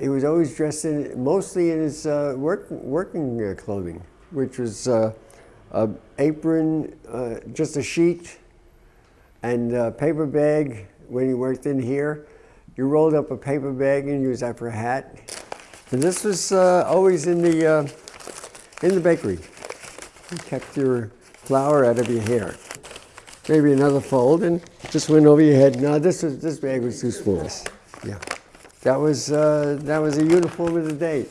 He was always dressed in, mostly in his uh, work, working uh, clothing, which was uh, a apron, uh, just a sheet, and a paper bag. When he worked in here, you rolled up a paper bag and used that for a hat. And this was uh, always in the uh, in the bakery. You kept your flour out of your hair. Maybe another fold and just went over your head. No, this was this bag was too small. Yeah, that was uh, that was a uniform of the day.